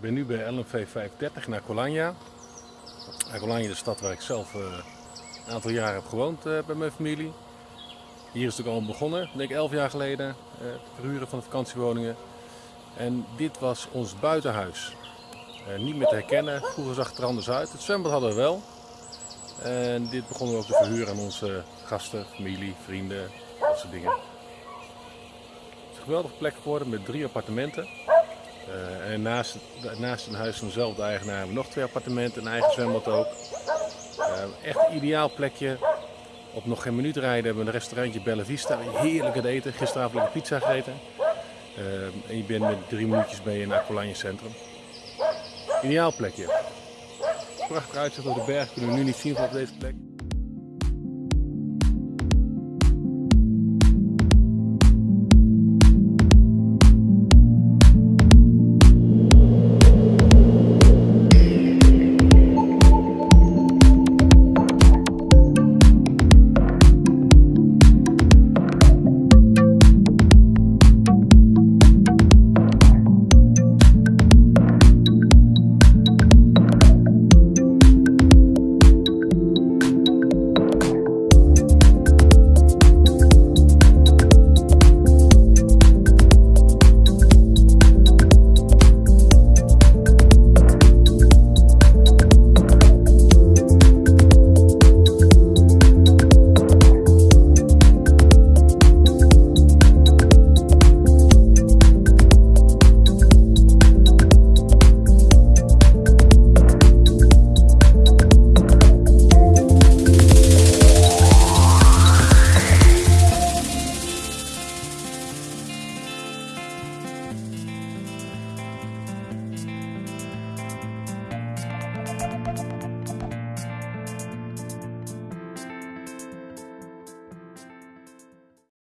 Ik ben nu bij LNV 530 in Acolagna. Acolagna is de stad waar ik zelf uh, een aantal jaar heb gewoond uh, bij mijn familie. Hier is het ook al begonnen, denk ik 11 jaar geleden, uh, het verhuren van de vakantiewoningen. En dit was ons buitenhuis. niet meer te herkennen, vroeger zag het er anders uit. Het zwembad hadden we wel. En dit begonnen we ook te verhuren aan onze gasten, familie, vrienden, dat soort dingen. Het is een geweldige plek geworden met drie appartementen. Uh, en naast, naast een huis van dezelfde eigenaar hebben we nog twee appartementen, een eigen zwembad ook. Uh, echt ideaal plekje. Op nog geen minuut rijden hebben we een restaurantje Bella Vista. Heerlijk het eten. Gisteravond lekker pizza gegeten. Uh, en je bent met drie minuutjes bij in Aqualanje Centrum. Ideaal plekje. Prachtig uitzicht op de berg kunnen we nu niet zien van op deze plek.